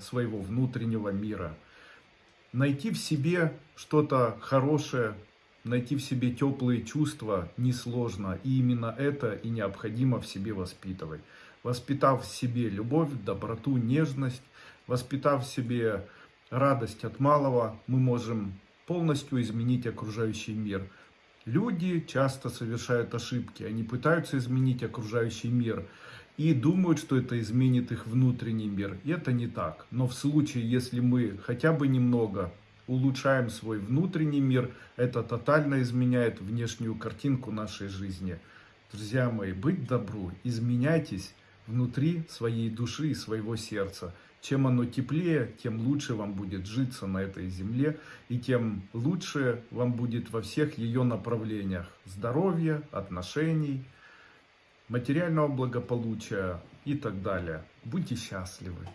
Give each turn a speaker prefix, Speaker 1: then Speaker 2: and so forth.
Speaker 1: своего внутреннего мира. Найти в себе что-то хорошее, найти в себе теплые чувства несложно. И именно это и необходимо в себе воспитывать. Воспитав в себе любовь, доброту, нежность, воспитав в себе радость от малого, мы можем полностью изменить окружающий мир. Люди часто совершают ошибки, они пытаются изменить окружающий мир и думают, что это изменит их внутренний мир. И это не так. Но в случае, если мы хотя бы немного улучшаем свой внутренний мир, это тотально изменяет внешнюю картинку нашей жизни. Друзья мои, быть добру, изменяйтесь внутри своей души и своего сердца. Чем оно теплее, тем лучше вам будет житься на этой земле, и тем лучше вам будет во всех ее направлениях здоровья, отношений, материального благополучия и так далее. Будьте счастливы!